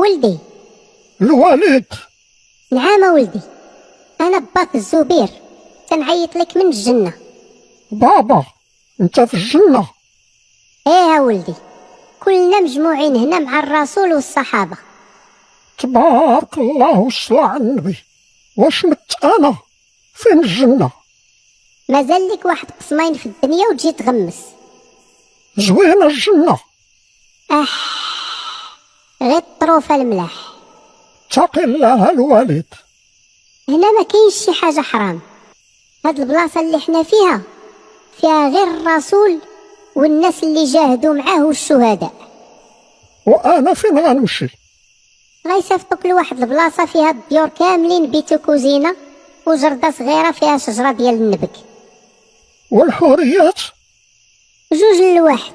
ولدي. الوالد. نعم ولدي. أنا باك الزبير. تنعيط لك من الجنة. بابا أنت في الجنة. إيه ولدي. كلنا مجموعين هنا مع الرسول والصحابة. تبارك الله والصلاة على النبي؟ واش مت أنا؟ فين الجنة؟ مازال لك واحد قسمين في الدنيا وتجي تغمس. زوينة الجنة. غير الطروفه الملاح. تقي الله الوالد. هنا ما كاينش شي حاجة حرام. هاد البلاصة اللي حنا فيها فيها غير الرسول والناس اللي جاهدوا معاه والشهداء. وأنا فين غنمشي؟ غيصيفطوك لواحد البلاصة فيها الديور كاملين بيت وكوزينه وجردة صغيرة فيها شجرة ديال النبك والحوريات؟ جوج لواحد.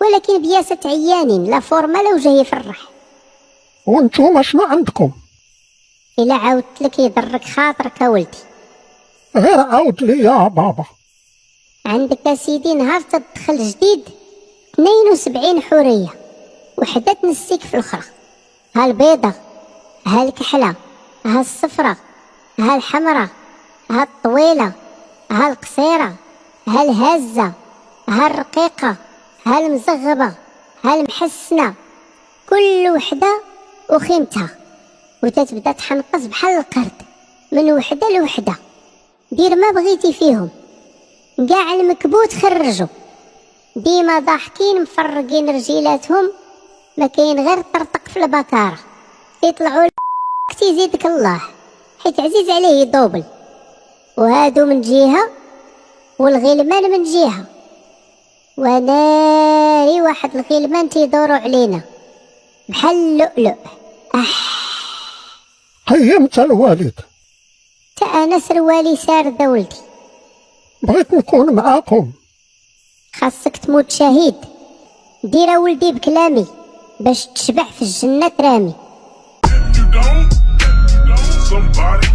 ولكن بياسة عيانين لا فورمه لا وجه يفرح وانتوما شنو عندكم؟ إلا عاودت لك يضرك خاطرك يا ولدي. غير عاود لي يا بابا. عندك يا سيدي نهار تدخل جديد 72 حورية وحدة تنسيك في الأخرى. ها البيضه ها الكحله ها الصفرة ها الحمراء ها الطويله ها القصيره ها الهزه ها الرقيقه ها المزغبه ها المحسنه كل وحدة وخيمتها وتتبدا تحنقص بحال القرد. من وحدة لوحدة. دير ما بغيتي فيهم. كاع المكبوت خرجوا. ديما ضاحكين مفرقين رجيلاتهم. ما كاين غير طرطق في البكارة. يطلعوا لك تيزيدك الله. حيت عزيز عليه يدوبل. وهادو من جهة والغلمان من جهة. وناري واحد الغلمان تيدوروا علينا. بحال اللؤلؤ. قيمت الوالد. تا أنا سروالي سارده ولدي. بغيت نكون معاكم. خاصك تموت شهيد. دير ولدي بكلامي باش تشبع في الجنة رامي you don't, somebody